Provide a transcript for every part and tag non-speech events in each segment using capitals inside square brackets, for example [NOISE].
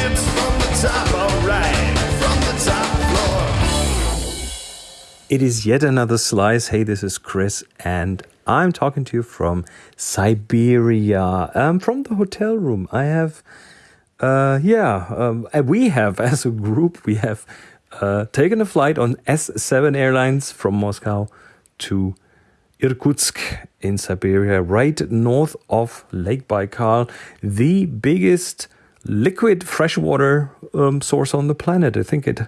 Tips from the top, alright, from the top floor. It is yet another slice. Hey, this is Chris, and I'm talking to you from Siberia, um, from the hotel room. I have, uh, yeah, um, we have, [LAUGHS] as a group, we have uh, taken a flight on S7 Airlines from Moscow to Irkutsk in Siberia, right north of Lake Baikal, the biggest liquid freshwater um, source on the planet. I think it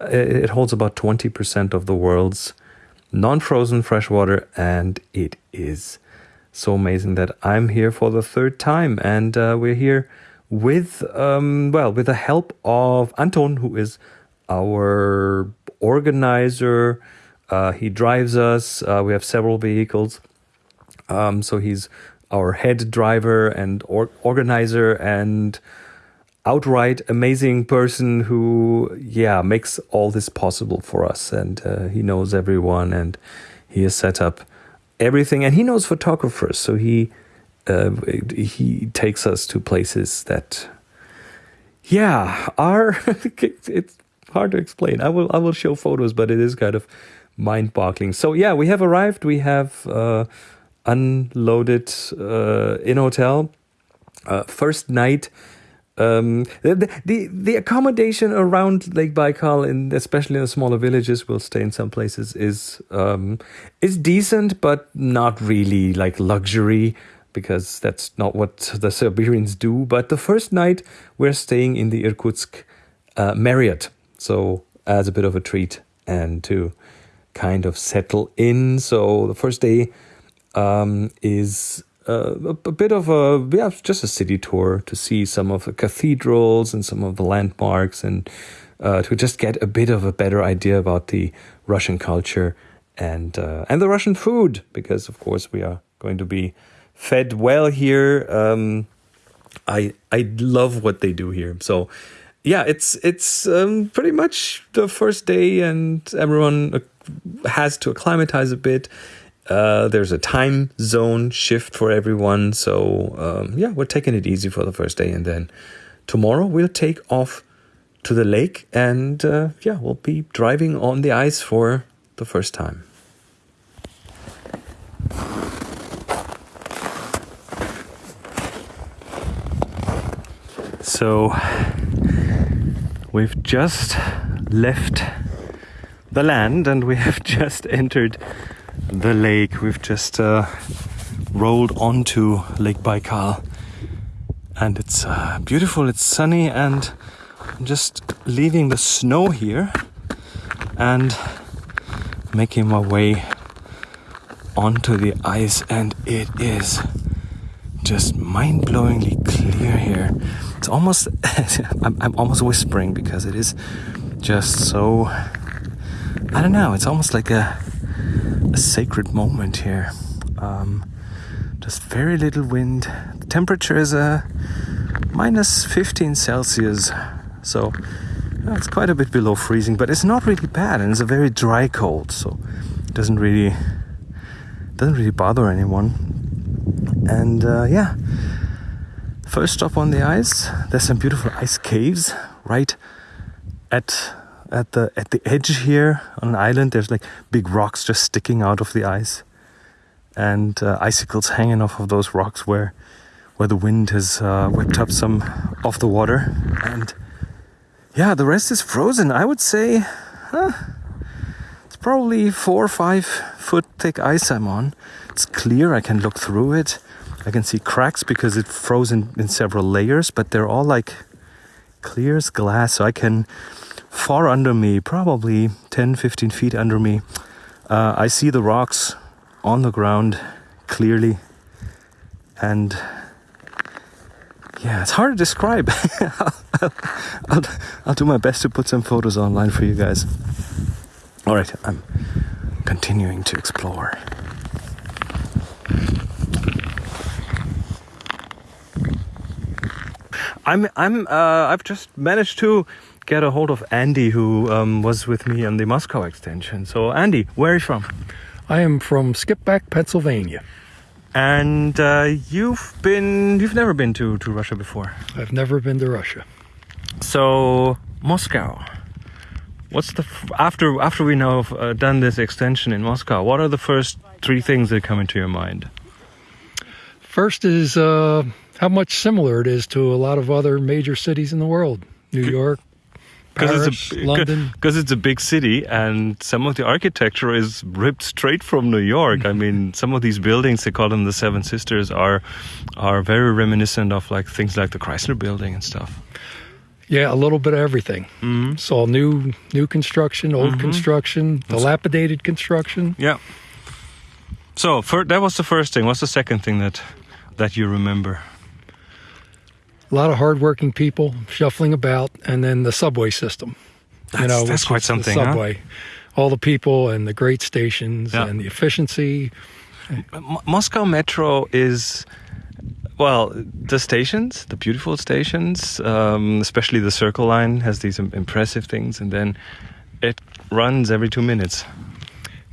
it holds about 20% of the world's non-frozen freshwater and it is so amazing that I'm here for the third time. And uh, we're here with um, well with the help of Anton who is our organizer. Uh, he drives us. Uh, we have several vehicles. Um, so he's our head driver and or- organizer and outright amazing person who yeah makes all this possible for us. And uh, he knows everyone and he has set up everything. And he knows photographers. So he uh, he takes us to places that yeah are [LAUGHS] it's hard to explain. I will i will show photos but it is kind of mind-boggling. So yeah we have arrived. We have uh, unloaded uh, in hotel. Uh, first night um, the, the the accommodation around Lake Baikal, in especially in the smaller villages, we'll stay in some places is um, is decent, but not really like luxury because that's not what the Siberians do. But the first night we're staying in the Irkutsk uh, Marriott, so as a bit of a treat and to kind of settle in. So the first day um, is a, a, bit of a yeah, just a city tour to see some of the cathedrals and some of the landmarks and uh, to just get a bit of a better idea about the Russian culture and uh, and the Russian food because of course we are going to be fed well here. Um, I I love what they do here. So yeah, it's it's um, pretty much the first day and everyone uh, has to acclimatize a bit. Uh, there's a time zone shift for everyone. So, um, yeah, we're taking it easy for the first day. And then tomorrow we'll take off to the lake and, uh, yeah, we'll be driving on the ice for the first time. So, we've just left the land and we have [LAUGHS] just entered the lake. We've just uh, rolled onto Lake Baikal, and it's uh, beautiful. It's sunny, and I'm just leaving the snow here and making my way onto the ice, and it is just mind-blowingly clear here. It's almost [LAUGHS] I'm, I'm almost whispering because it is just so I don't know. It's almost like a sacred moment here. Um, just very little wind. The temperature is a uh, minus 15 Celsius, so it's quite a bit below freezing, but it's not really bad, and it's a very dry cold, so it doesn't really doesn't really bother anyone. And uh, yeah, first stop on the ice. There's some beautiful ice caves right at at the at the edge here on an island. There's like big rocks just sticking out of the ice, and uh, icicles hanging off of those rocks where where the wind has uh, whipped up some off the water. And yeah, the rest is frozen. I would say huh, it's probably four or five foot thick ice I'm on. It's clear. I can look through it. I can see cracks because it's frozen in several layers, but they're all like clear as glass. So I can far under me, probably 10 15 feet under me, uh, I see the rocks on the ground clearly. And yeah, it's hard to describe. [LAUGHS] I'll, I'll, I'll do my best to put some photos online for you guys. All right, I'm continuing to explore. I'm I'm uh, I've just managed to get a hold of Andy, who um, was with me on the Moscow extension. So, Andy, where are you from? I am from Skippack, Pennsylvania. And uh, you've been, you've never been to, to Russia before? I've never been to Russia. So Moscow. What's the f- after after we now have uh, done this extension in Moscow? What are the first three things that come into your mind? First is uh, how much similar it is to a lot of other major cities in the world New York, Paris, it's a London. because it's a big city and some of the architecture is ripped straight from New York. I mean, [LAUGHS] some of these buildings they call them the Seven Sisters are are very reminiscent of like things like the Chrysler Building and stuff. Yeah, a little bit of everything. Mm-hmm. Saw new new construction, old construction, dilapidated construction. Yeah. So fir- that was the first thing. What's the second thing that that you remember? A lot of hardworking people shuffling about, and then the subway system. That's- that's quite is the something, huh? subway, all the people and the great stations Yeah. and the efficiency. M- Moscow Metro is, well, the stations, the beautiful stations, um, especially the Circle Line has these impressive things, and then it runs every two minutes.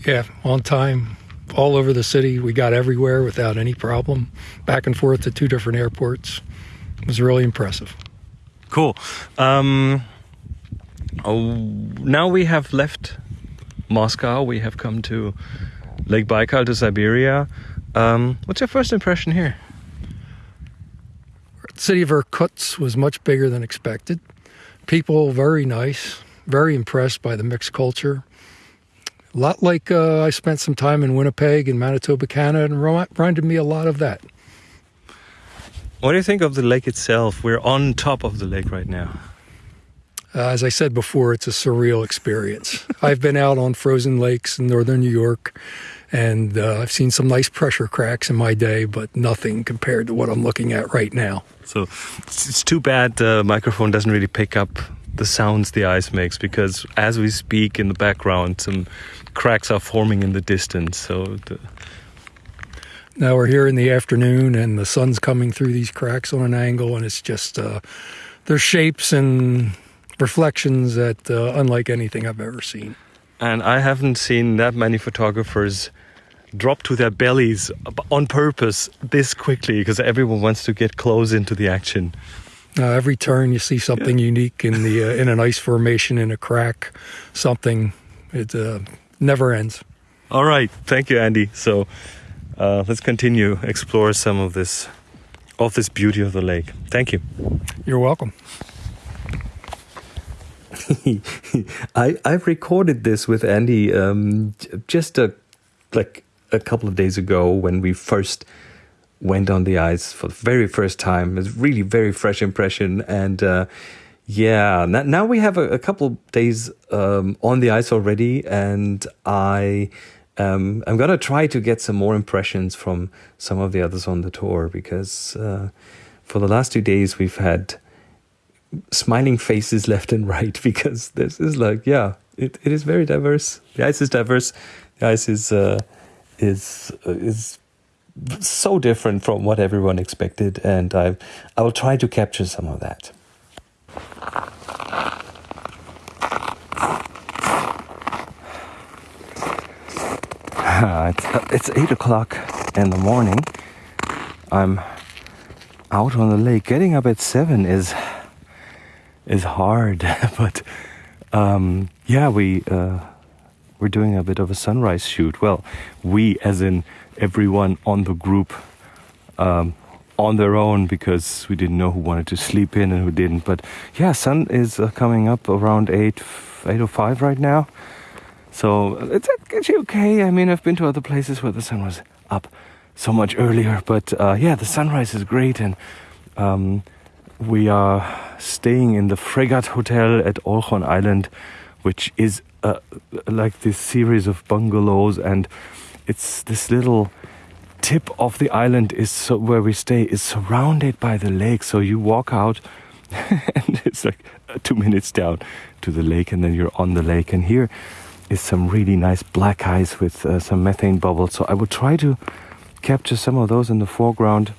Yeah, on time, all over the city. We got everywhere without any problem. Back and forth to two different airports. It was really impressive. Cool. Um, oh, now we have left Moscow. We have come to Lake Baikal to Siberia. Um, what's your first impression here? The city of Irkutsk was much bigger than expected. People very nice, very impressed by the mixed culture. A lot like uh, I spent some time in Winnipeg and Manitoba, Canada, and reminded me a lot of that. What do you think of the lake itself? We're on top of the lake right now. Uh, as I said before, it's a surreal experience. [LAUGHS] I've been out on frozen lakes in northern New York, and uh, I've seen some nice pressure cracks in my day, but nothing compared to what I'm looking at right now. So it's, too bad the microphone doesn't really pick up the sounds the ice makes because as we speak in the background, some cracks are forming in the distance. So the, Now we're here in the afternoon, and the sun's coming through these cracks on an angle, and it's just uh, there's shapes and reflections that uh, unlike anything I've ever seen. and I haven't seen that many photographers drop to their bellies on purpose this quickly because everyone wants to get close into the action. Uh, every turn, you see something unique in the uh, in an ice formation, in a crack, something. It uh, never ends. All right, thank you, Andy. So uh, let's continue explore some of this of this beauty of the lake. Thank you. You're welcome. [LAUGHS] I I've recorded this with Andy um, just a like a couple of days ago when we first went on the ice for the very first time. It's really very fresh impression and. Uh, yeah, now, now we have a, a couple days um, on the ice already, and I um, I'm gonna try to get some more impressions from some of the others on the tour because uh, for the last two days we've had smiling faces [LAUGHS] left and right because this is like yeah it, it is very diverse. The ice is diverse. The ice is uh, is uh, is so different from what everyone expected and I I will try to capture some of that [LAUGHS] it's, uh, it's eight o'clock in the morning I'm out on the lake getting up at seven is is hard, [LAUGHS] but um, yeah, we uh, we're doing a bit of a sunrise shoot. Well, we, as in everyone on the group, um, on their own because we didn't know who wanted to sleep in and who didn't. But yeah, sun is uh, coming up around eight eight o five right now, so it's actually okay. I mean, I've been to other places where the sun was up so much earlier, but uh, yeah, the sunrise is great and. Um, we are staying in the Fregat Hotel at Olchon Island, which is uh, like this series of bungalows, and it's this little tip of the island is so, where we stay is surrounded by the lake. So you walk out, [LAUGHS] and it's like two minutes down to the lake, and then you're on the lake. And here is some really nice black ice with uh, some methane bubbles. So I will try to capture some of those in the foreground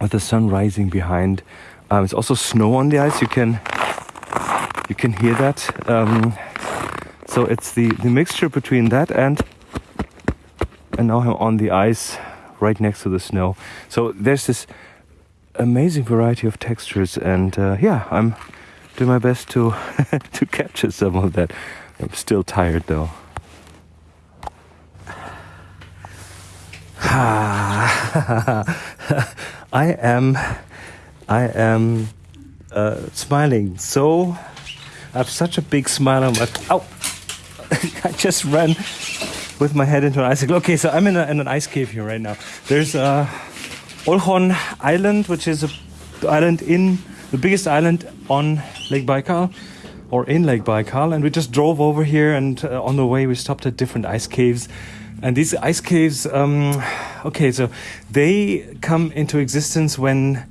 with the sun rising behind. Um, it's also snow on the ice. You can you can hear that. Um, so it's the, the mixture between that and and now I'm on the ice right next to the snow. So there's this amazing variety of textures, and uh, yeah, I'm do my best to [LAUGHS] to capture some of that. I'm still tired though. [SIGHS] I am, I am uh, smiling. So I have such a big smile on my. Ow! [LAUGHS] I just ran with my head into an icicle. Okay, so I'm in, a, in an ice cave here right now. There's uh, Olkhon Island, which is a island in the biggest island on Lake Baikal or in Lake Baikal, and we just drove over here. And uh, on the way, we stopped at different ice caves. And these ice caves, um, okay, so they come into existence when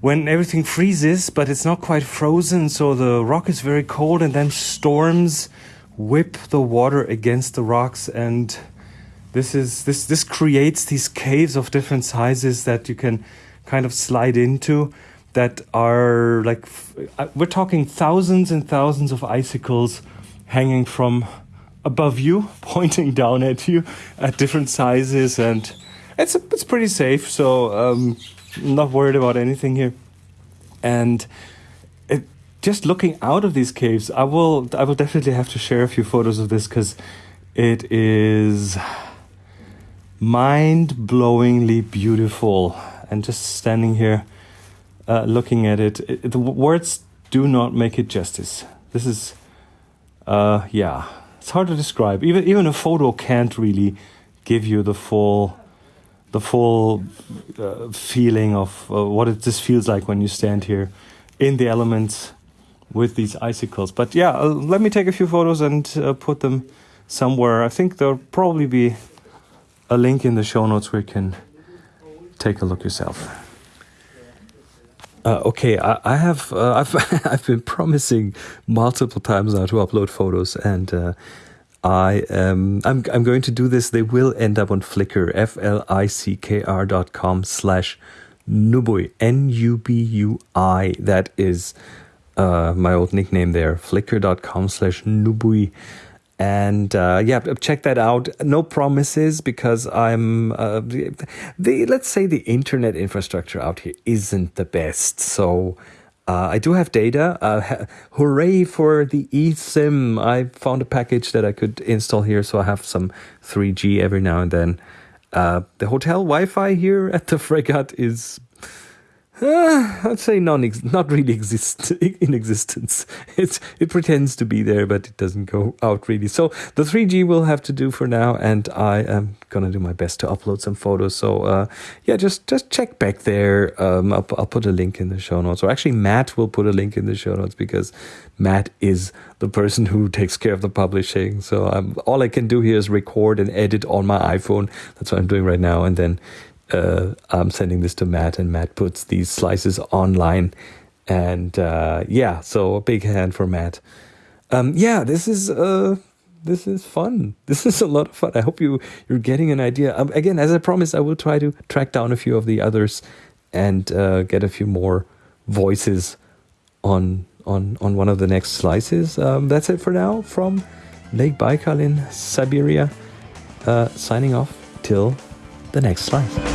when everything freezes, but it's not quite frozen, so the rock is very cold, and then storms whip the water against the rocks, and this is this this creates these caves of different sizes that you can kind of slide into that are like uh, we're talking thousands and thousands of icicles hanging from above you [LAUGHS] pointing down at you at different sizes and it's it's pretty safe so um not worried about anything here. And it, just looking out of these caves i will i will definitely have to share a few photos of this because it is mind-blowingly beautiful. And just standing here uh, looking at it, it, the words do not make it justice. This is uh yeah it's hard to describe. Even even a photo can't really give you the full the full uh, feeling of uh, what it just feels like when you stand here in the elements with these icicles. But yeah uh, let me take a few photos and uh, put them somewhere. I think there'll probably be a link in the show notes where you can take a look yourself uh, okay, I, I have uh, I've [LAUGHS] I've been promising multiple times now to upload photos, and uh, I um I'm I'm going to do this. They will end up on Flickr, f l i c k r dot com slash nubui n u b u i. That is uh, my old nickname there. Flickr dot com slash nubui. And uh, yeah, check that out. No promises because I'm uh, the, the let's say the internet infrastructure out here isn't the best. So uh, I do have data. Uh, ha- hooray for the eSIM! I found a package that I could install here, so I have some 3G every now and then. Uh, the hotel Wi-Fi here at the [LAUGHS] Fregat is uh, I'd say non not really exist [LAUGHS] in existence. It's it pretends to be there, but it doesn't go out really. So the 3G will have to do for now, and I am gonna do my best to upload some photos. So uh, yeah, just just check back there. Um, I'll, I'll put a link in the show notes, or actually Matt will put a link in the show notes because Matt is the person who [LAUGHS] takes care of the publishing. So I'm, all I can do here is record and edit on my iPhone. That's what I'm doing right now, and then uh, I'm sending this to Matt, and Matt puts these slices online. And uh, yeah, so a big hand for Matt. Um, yeah, this is uh, this is fun. [LAUGHS] This is a lot of fun. I hope you you're getting an idea. Um, again, as I promised, I will try to track down a few of the others and uh, get a few more voices on on on one of the next slices. Um, that's it for now from Lake Baikal in Siberia. Uh, signing off till the next slice.